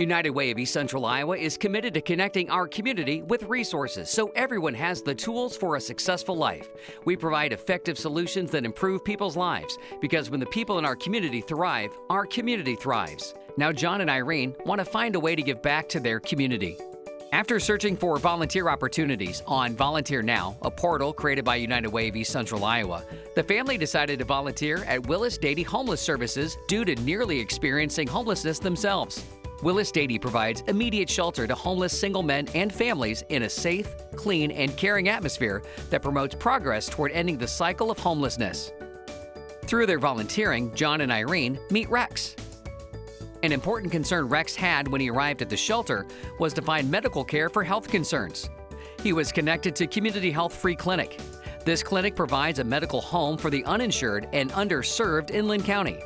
United Way of East Central Iowa is committed to connecting our community with resources so everyone has the tools for a successful life. We provide effective solutions that improve people's lives because when the people in our community thrive, our community thrives. Now, John and Irene want to find a way to give back to their community. After searching for volunteer opportunities on Volunteer Now, a portal created by United Way of East Central Iowa, the family decided to volunteer at Willis Dady Homeless Services due to nearly experiencing homelessness themselves. Willis Dady provides immediate shelter to homeless single men and families in a safe, clean, and caring atmosphere that promotes progress toward ending the cycle of homelessness. Through their volunteering, John and Irene meet Rex. An important concern Rex had when he arrived at the shelter was to find medical care for health concerns. He was connected to Community Health Free Clinic. This clinic provides a medical home for the uninsured and underserved in Linn County.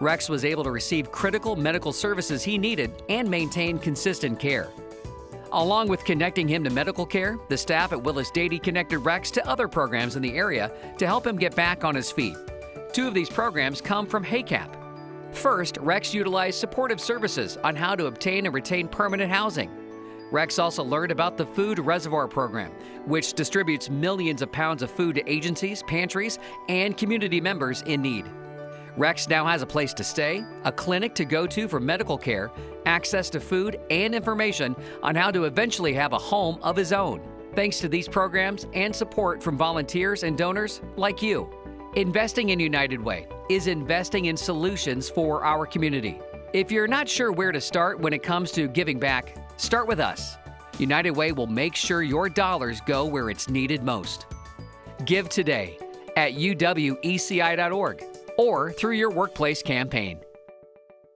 Rex was able to receive critical medical services he needed and maintain consistent care. Along with connecting him to medical care, the staff at Willis Dady connected Rex to other programs in the area to help him get back on his feet. Two of these programs come from HACAP. First, Rex utilized supportive services on how to obtain and retain permanent housing. Rex also learned about the Food Reservoir Program, which distributes millions of pounds of food to agencies, pantries, and community members in need. Rex now has a place to stay, a clinic to go to for medical care, access to food, and information on how to eventually have a home of his own. Thanks to these programs and support from volunteers and donors like you. Investing in United Way is investing in solutions for our community. If you're not sure where to start when it comes to giving back, start with us. United Way will make sure your dollars go where it's needed most. Give today at uweci.org or through your workplace campaign.